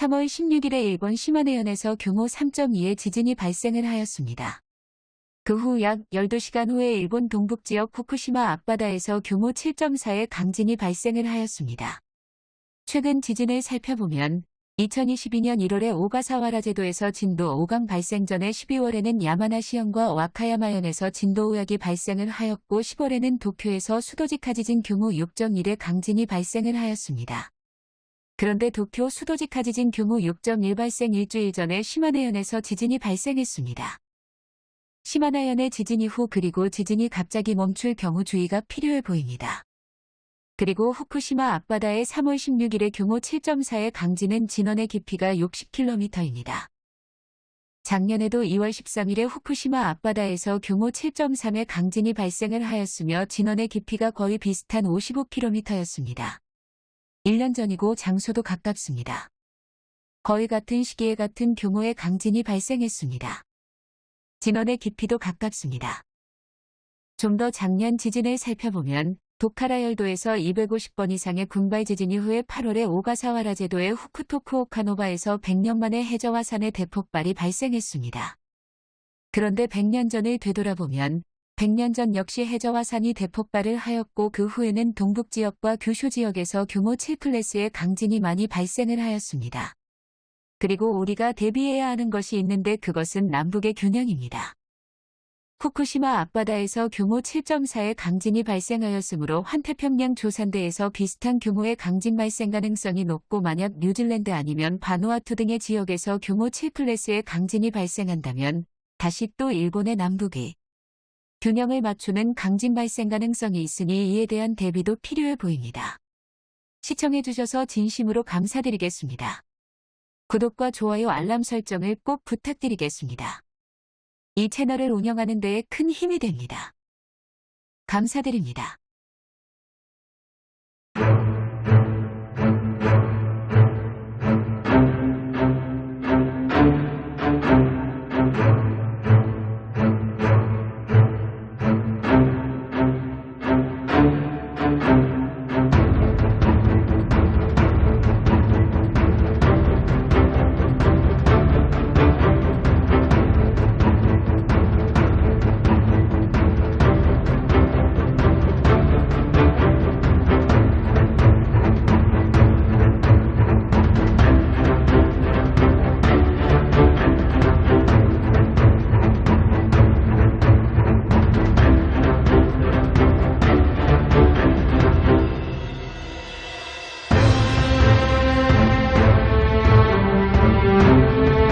3월 16일에 일본 시마네현에서 규모 3.2의 지진이 발생을 하였습니다. 그 후 약 12시간 후에 일본 동북지역 후쿠시마 앞바다에서 규모 7.4의 강진이 발생을 하였습니다. 최근 지진을 살펴보면 2022년 1월에 오가사와라 제도에서 진도 5강 발생 전에 12월에는 야마나시현과 와카야마현에서 진도 5약이 발생을 하였고 10월에는 도쿄에서 수도지카 지진 규모 6.1의 강진이 발생을 하였습니다. 그런데 도쿄 수도지카 지진 규모 6.1 발생 일주일 전에 시마네현에서 지진이 발생했습니다. 시마나현의 지진 이후 그리고 지진이 갑자기 멈출 경우 주의가 필요해 보입니다. 그리고 후쿠시마 앞바다의 3월 16일에 규모 7.4의 강진은 진원의 깊이가 60km입니다. 작년에도 2월 13일에 후쿠시마 앞바다에서 규모 7.3의 강진이 발생을 하였으며 진원의 깊이가 거의 비슷한 55km였습니다. 1년 전이고 장소도 가깝습니다. 거의 같은 시기에 같은 규모의 강진이 발생했습니다. 진원의 깊이도 가깝습니다. 좀 더 작년 지진을 살펴보면 도카라 열도에서 250번 이상의 군발 지진 이후에 8월에 오가사와라 제도의 후쿠토쿠오카노바에서 100년 만에 해저화산의 대폭발이 발생했습니다. 그런데 100년 전을 되돌아보면 100년 전 역시 해저화산이 대폭발을 하였고 그 후에는 동북 지역과 규슈 지역에서 규모 7클래스의 강진이 많이 발생을 하였습니다. 그리고 우리가 대비해야 하는 것이 있는데 그것은 남북의 균형입니다. 후쿠시마 앞바다에서 규모 7.4의 강진이 발생하였으므로 환태평양 조산대에서 비슷한 규모의 강진 발생 가능성이 높고 만약 뉴질랜드 아니면 바누아투 등의 지역에서 규모 7클래스의 강진이 발생한다면 다시 또 일본의 남북이 균형을 맞추는 강진 발생 가능성이 있으니 이에 대한 대비도 필요해 보입니다. 시청해주셔서 진심으로 감사드리겠습니다. 구독과 좋아요 알람 설정을 꼭 부탁드리겠습니다. 이 채널을 운영하는 데에 큰 힘이 됩니다. 감사드립니다.